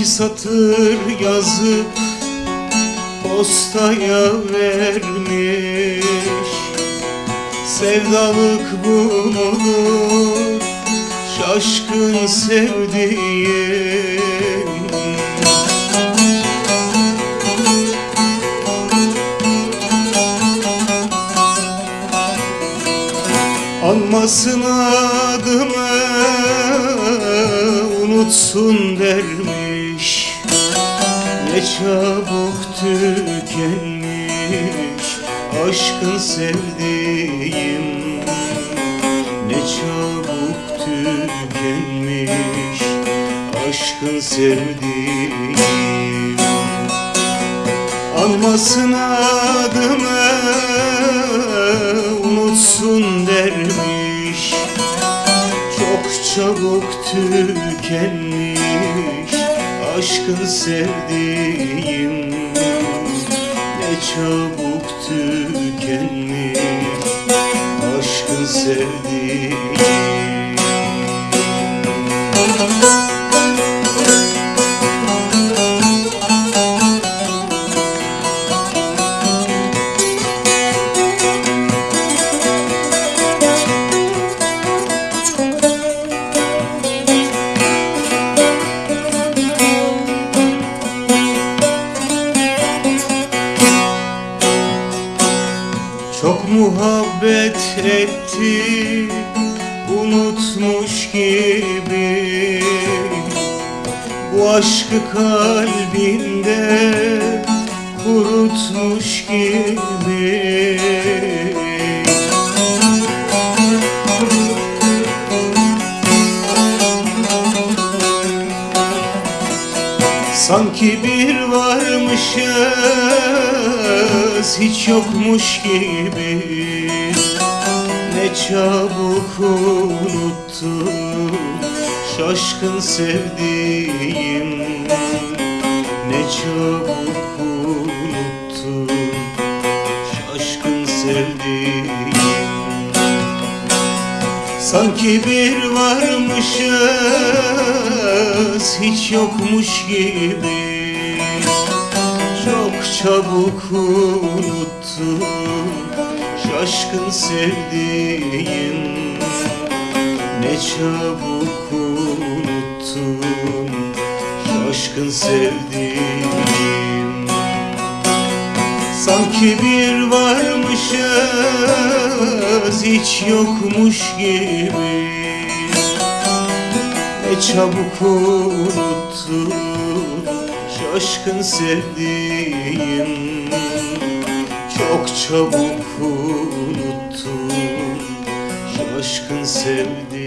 iki satır yazıp postaya vermiş. Sevdalık bu mudur şaşkın sevdiğim Anmasın adımı unutsun dermiş Ne çabuk tükenmiş aşkın sevdiğim. Ne çabuk tükenmiş aşkın sevdiğim. Anmasın adımı unutsun dermiş. Çok çabuk tükenmiş aşkın sevdiğim Ne çabuk tükenmiş. Aşkın sevdiğim Çok muhabbet etti unutmuş gibi. Bu aşkı kalbinde kurutmuş gibi Sanki bir varmışız hiç yokmuş gibi. Ne çabuk unuttum şaşkın sevdiğim. Ne çabuk unuttum şaşkın sevdiğim. Sanki bir varmışız hiç yokmuş gibi Çok çabuk unuttum şaşkın sevdiğim Ne çabuk unuttum şaşkın sevdiğim Sanki bir varmışız hiç yokmuş gibi Çabuk unuttum şaşkın sevdiğim. Çok çabuk unuttum şaşkın sevdiğim